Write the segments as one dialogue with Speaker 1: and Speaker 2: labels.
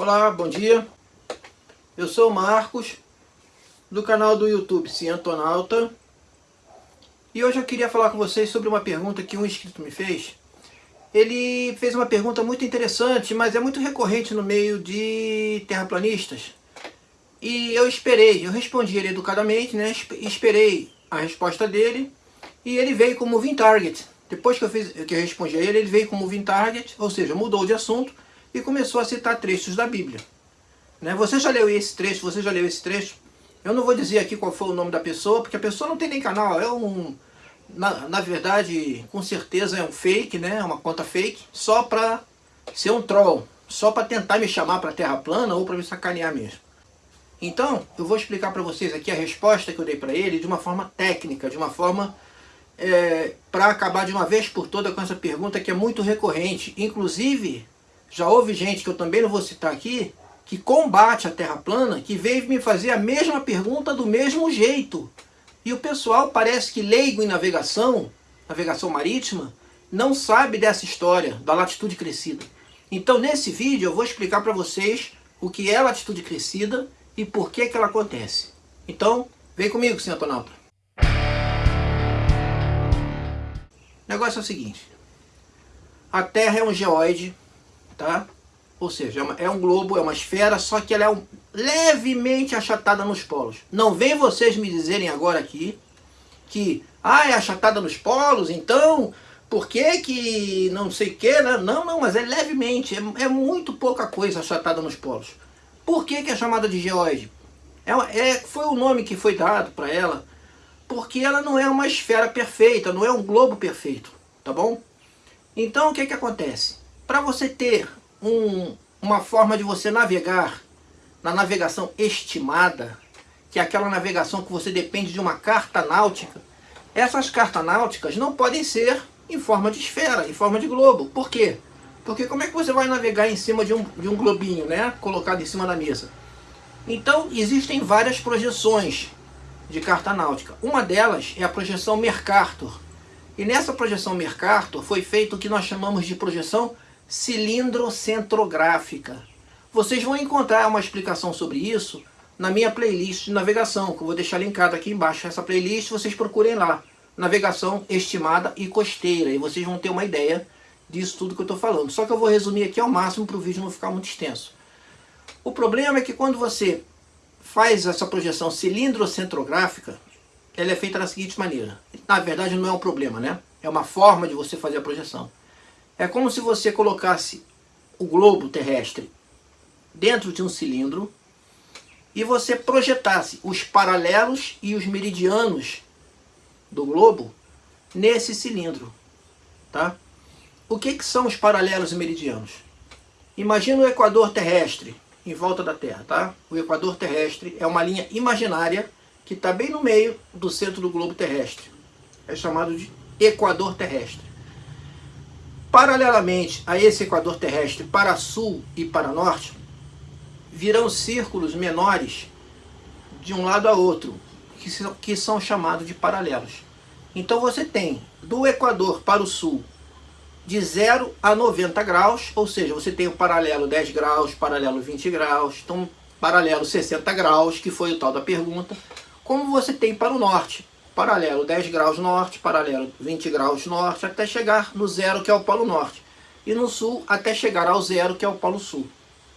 Speaker 1: Olá, bom dia. Eu sou o Marcos, do canal do YouTube Cientonauta. E hoje eu queria falar com vocês sobre uma pergunta que um inscrito me fez. Ele fez uma pergunta muito interessante, mas é muito recorrente no meio de terraplanistas. E eu esperei, eu respondi ele educadamente, né? Esperei a resposta dele e ele veio como moving target. Depois que eu, fiz, que eu respondi a ele, ele veio como moving target, ou seja, mudou de assunto e começou a citar trechos da Bíblia. Né? Você já leu esse trecho? Você já leu esse trecho? Eu não vou dizer aqui qual foi o nome da pessoa, porque a pessoa não tem nem canal, é um... Na, na verdade, com certeza é um fake, né? uma conta fake, só para ser um troll, só para tentar me chamar para terra plana ou para me sacanear mesmo. Então, eu vou explicar para vocês aqui a resposta que eu dei para ele de uma forma técnica, de uma forma é, para acabar de uma vez por toda com essa pergunta que é muito recorrente. Inclusive, já houve gente que eu também não vou citar aqui, que combate a Terra plana, que veio me fazer a mesma pergunta do mesmo jeito. E o pessoal parece que leigo em navegação, navegação marítima, não sabe dessa história da latitude crescida. Então nesse vídeo eu vou explicar para vocês o que é latitude crescida e por que, que ela acontece. Então, vem comigo, senhor Tonalta. O negócio é o seguinte. A Terra é um geóide tá? Ou seja, é, é um globo, é uma esfera, só que ela é um, levemente achatada nos polos. Não vem vocês me dizerem agora aqui que, ah, é achatada nos polos, então, por que que não sei o que, né? Não, não, mas é levemente, é, é, muito pouca coisa achatada nos polos. Por que que é chamada de geóide? É, é, foi o nome que foi dado para ela, porque ela não é uma esfera perfeita, não é um globo perfeito, tá bom? Então o que que acontece? Para você ter um, uma forma de você navegar na navegação estimada, que é aquela navegação que você depende de uma carta náutica, essas cartas náuticas não podem ser em forma de esfera, em forma de globo. Por quê? Porque como é que você vai navegar em cima de um, de um globinho, né? Colocado em cima da mesa. Então, existem várias projeções de carta náutica. Uma delas é a projeção Mercator. E nessa projeção Mercator foi feito o que nós chamamos de projeção cilindrocentrográfica. Vocês vão encontrar uma explicação sobre isso na minha playlist de navegação, que eu vou deixar linkado aqui embaixo. Essa playlist vocês procurem lá, navegação estimada e costeira, e vocês vão ter uma ideia disso tudo que eu estou falando. Só que eu vou resumir aqui ao máximo para o vídeo não ficar muito extenso. O problema é que quando você faz essa projeção cilindrocentrográfica, ela é feita da seguinte maneira. Na verdade não é um problema, né? É uma forma de você fazer a projeção. É como se você colocasse o globo terrestre dentro de um cilindro e você projetasse os paralelos e os meridianos do globo nesse cilindro. Tá? O que, que são os paralelos e meridianos? Imagina o equador terrestre em volta da Terra. Tá? O equador terrestre é uma linha imaginária que está bem no meio do centro do globo terrestre. É chamado de equador terrestre. Paralelamente a esse equador terrestre para sul e para norte, virão círculos menores de um lado a outro, que são, chamados de paralelos. Então você tem do equador para o sul de 0 a 90 graus, ou seja, você tem o paralelo 10 graus, paralelo 20 graus, então paralelo 60 graus, que foi o tal da pergunta, como você tem para o norte, paralelo 10 graus norte, paralelo 20 graus norte, até chegar no zero, que é o polo norte. E no sul, até chegar ao zero, que é o polo sul.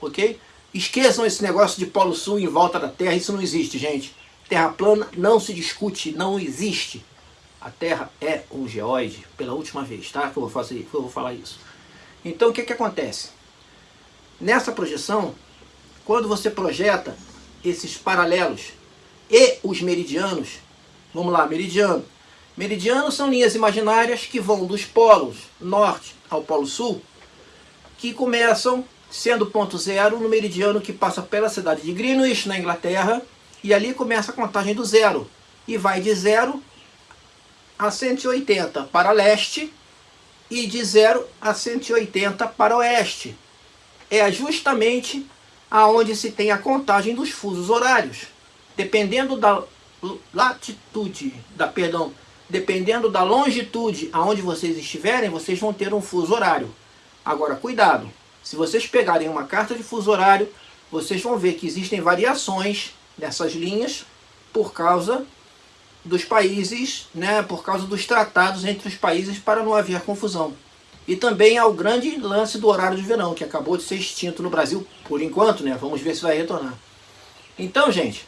Speaker 1: Ok? Esqueçam esse negócio de polo sul em volta da Terra, isso não existe, gente. Terra plana não se discute, não existe. A Terra é um geóide, pela última vez, tá? Que eu vou, fazer, que eu vou falar isso. Então, o que que acontece? Nessa projeção, quando você projeta esses paralelos e os meridianos, Vamos lá, meridiano. Meridianos são linhas imaginárias que vão dos polos norte ao polo sul, que começam sendo ponto zero no meridiano que passa pela cidade de Greenwich, na Inglaterra, e ali começa a contagem do zero, e vai de zero a 180 para leste, e de 0 a 180 para oeste. É justamente aonde se tem a contagem dos fusos horários. Dependendo da latitude, da, perdão, dependendo da longitude aonde vocês estiverem, vocês vão ter um fuso horário. Agora, cuidado, Se vocês pegarem uma carta de fuso horário, vocês vão ver que existem variações nessas linhas por causa dos países, né, por causa dos tratados entre os países para não haver confusão. E também ao grande lance do horário de verão, que acabou de ser extinto no Brasil, por enquanto, né? Vamos ver se vai retornar. Então, gente,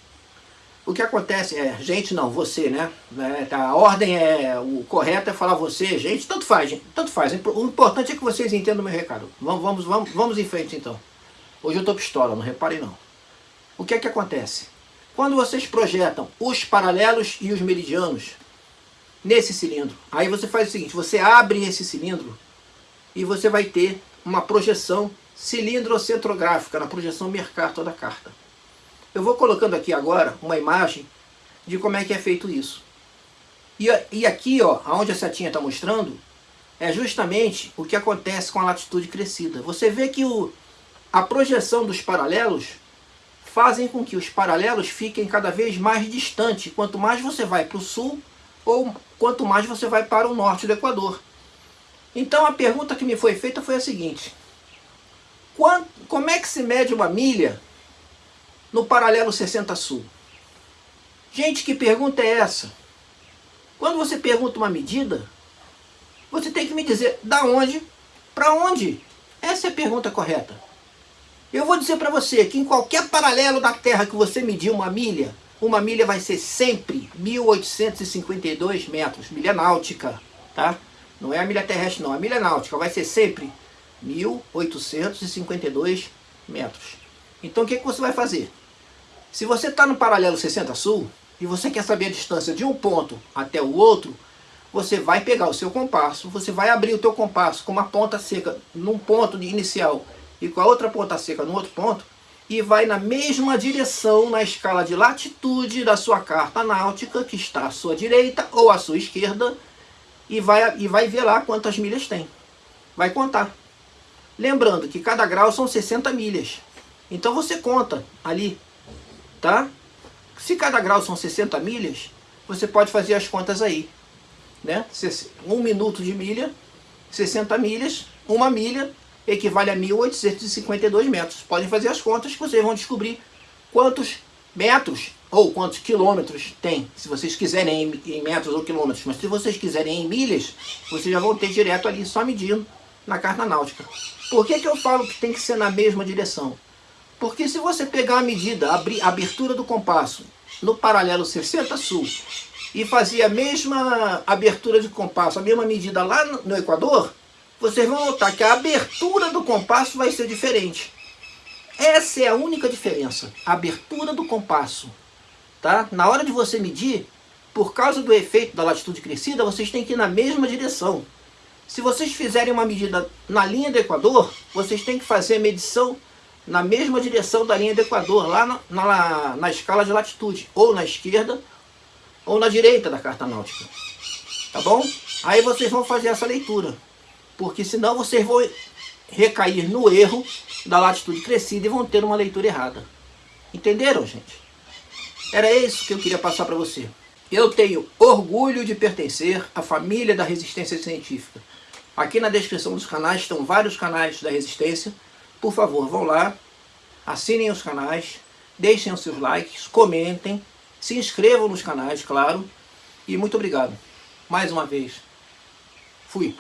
Speaker 1: o que acontece é, gente não, você, né? É, tá, a ordem é, o correto é falar você, gente, tanto faz, gente, tanto faz. O importante é que vocês entendam o meu recado. Vamos, vamos, vamos, vamos em frente então. Hoje eu tô pistola, não reparem não. O que é que acontece? Quando vocês projetam os paralelos e os meridianos nesse cilindro, aí você faz o seguinte, você abre esse cilindro e você vai ter uma projeção cilindrocentrográfica, na projeção Mercator da carta. Eu vou colocando aqui agora uma imagem de como é que é feito isso. E, e aqui, ó, onde a setinha está mostrando, é justamente o que acontece com a latitude crescida. Você vê que o, a projeção dos paralelos fazem com que os paralelos fiquem cada vez mais distantes, quanto mais você vai para o sul ou quanto mais você vai para o norte do Equador. Então a pergunta que me foi feita foi a seguinte, como é que se mede uma milha no paralelo 60 sul? Gente, que pergunta é essa? Quando você pergunta uma medida, você tem que me dizer da onde para onde. Essa é a pergunta correta. Eu vou dizer para você que em qualquer paralelo da Terra que você medir uma milha, uma milha vai ser sempre 1852 metros, milha náutica, tá? Não é a milha terrestre não, a milha náutica vai ser sempre 1852 metros. Então o que, que você vai fazer? Se você está no paralelo 60 sul e você quer saber a distância de um ponto até o outro, você vai pegar o seu compasso, você vai abrir o teu compasso com uma ponta seca num ponto inicial e com a outra ponta seca no outro ponto, e vai na mesma direção na escala de latitude da sua carta náutica, que está à sua direita ou à sua esquerda, e vai, e vai ver lá quantas milhas tem. Vai contar. Lembrando que cada grau são 60 milhas. Então você conta ali, tá? Se cada grau são 60 milhas, você pode fazer as contas aí. Né? Um minuto de milha, 60 milhas, uma milha, equivale a 1.852 metros. Podem fazer as contas que vocês vão descobrir quantos metros ou quantos quilômetros tem, se vocês quiserem em, metros ou quilômetros, mas se vocês quiserem em milhas, vocês já vão ter direto ali só medindo na carta náutica. Por que, que eu falo que tem que ser na mesma direção? Porque se você pegar a medida, a abertura do compasso no paralelo 60 sul e fazer a mesma abertura de compasso, a mesma medida lá no, Equador, vocês vão notar que a abertura do compasso vai ser diferente. Essa é a única diferença, a abertura do compasso. Tá? Na hora de você medir, por causa do efeito da latitude crescida, vocês têm que ir na mesma direção. Se vocês fizerem uma medida na linha do Equador, vocês têm que fazer a medição na mesma direção da linha do Equador, lá na, na, na escala de latitude, ou na esquerda, ou na direita da carta náutica. Tá bom? Aí vocês vão fazer essa leitura porque senão vocês vão recair no erro da latitude crescida e vão ter uma leitura errada. Entenderam, gente? Era isso que eu queria passar para você. Eu tenho orgulho de pertencer à família da Resistência Científica. Aqui na descrição dos canais estão vários canais da Resistência. Por favor, vão lá, assinem os canais, deixem os seus likes, comentem, se inscrevam nos canais, claro. E muito obrigado. Mais uma vez. Fui.